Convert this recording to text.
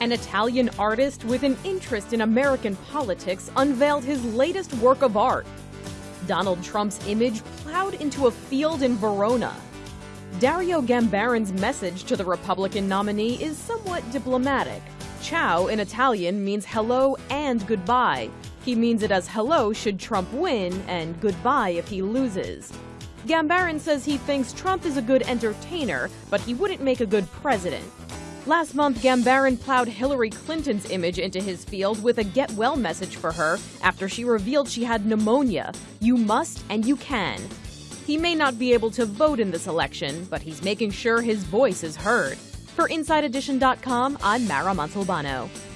An Italian artist with an interest in American politics unveiled his latest work of art. Donald Trump's image plowed into a field in Verona. Dario Gambarin's message to the Republican nominee is somewhat diplomatic. Ciao in Italian means hello and goodbye. He means it as hello should Trump win and goodbye if he loses. Gambarin says he thinks Trump is a good entertainer, but he wouldn't make a good president. Last month, Gambarin plowed Hillary Clinton's image into his field with a get well message for her after she revealed she had pneumonia. You must and you can. He may not be able to vote in this election, but he's making sure his voice is heard. For InsideEdition.com, I'm Mara Montalbano.